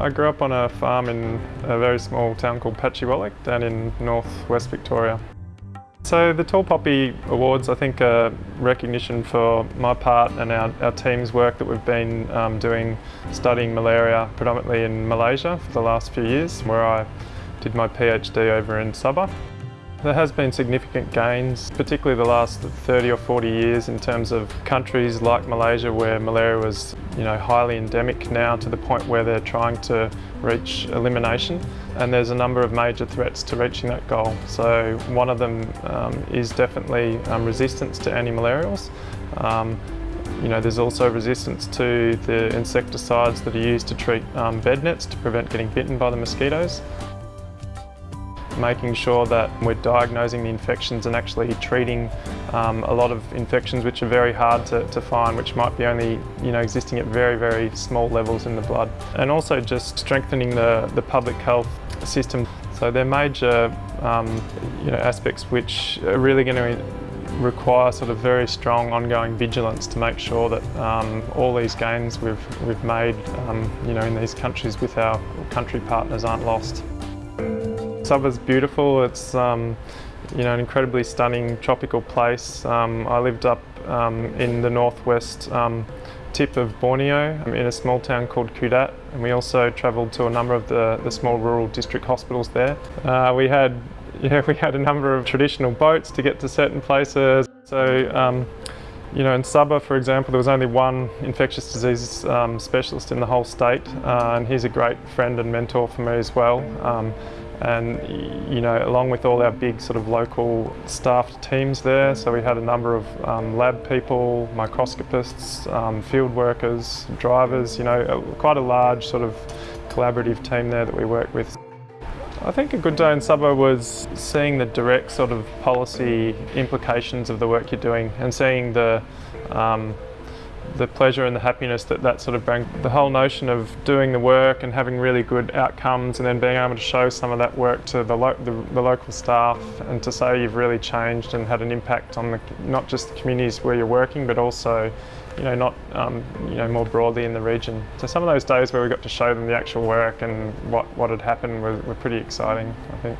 I grew up on a farm in a very small town called Patchewollock down in northwest Victoria. So the Tall Poppy Awards I think are recognition for my part and our, our team's work that we've been um, doing studying malaria predominantly in Malaysia for the last few years where I did my PhD over in Sabah. There has been significant gains, particularly the last 30 or 40 years in terms of countries like Malaysia where malaria was you know, highly endemic now to the point where they're trying to reach elimination and there's a number of major threats to reaching that goal. So one of them um, is definitely um, resistance to anti-malarials. Um, you know, there's also resistance to the insecticides that are used to treat um, bed nets to prevent getting bitten by the mosquitoes making sure that we're diagnosing the infections and actually treating um, a lot of infections which are very hard to, to, find, which might be only you know, existing at very, very small levels in the blood. And also just strengthening the, the public health system. So they're major um, you know, aspects which are really going to require sort of very strong ongoing vigilance to make sure that um, all these gains we've, we've made um, you know, in these countries with our country partners aren't lost. Sabah's beautiful. It's um, you know an incredibly stunning tropical place. Um, I lived up um, in the northwest um, tip of Borneo in a small town called Kudat and we also travelled to a number of the, the small rural district hospitals there. Uh, we had yeah, we had a number of traditional boats to get to certain places. So um, you know, in Sabah, for example, there was only one infectious disease um, specialist in the whole state, uh, and he's a great friend and mentor for me as well. Um, and you know along with all our big sort of local staffed teams there so we had a number of um, lab people microscopists um, field workers drivers you know quite a large sort of collaborative team there that we work with. I think a good day in Sabah was seeing the direct sort of policy implications of the work you're doing and seeing the um, the pleasure and the happiness that that sort of brings. The whole notion of doing the work and having really good outcomes and then being able to show some of that work to the, lo the, the, local staff and to say you've really changed and had an impact on the, not just the communities where you're working but also you know, not um, you know, more broadly in the region. So some of those days where we got to show them the actual work and what, what had happened were, were pretty exciting, I think.